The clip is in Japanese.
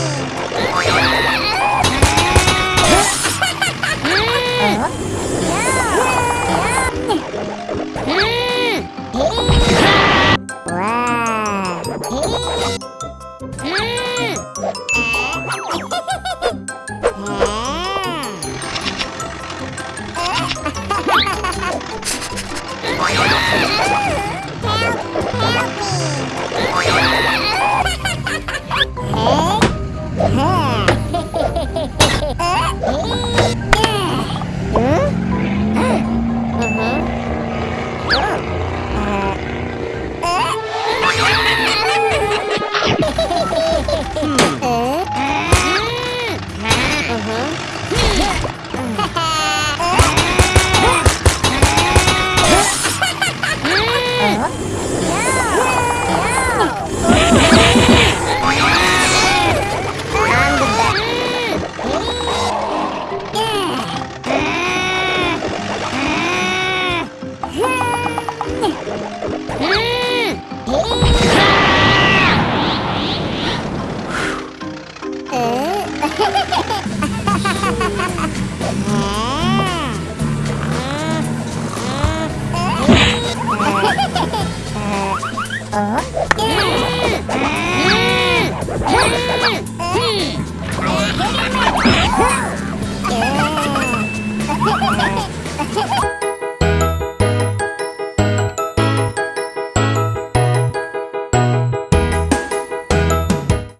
Yeah! Ha! Uh. Hmm.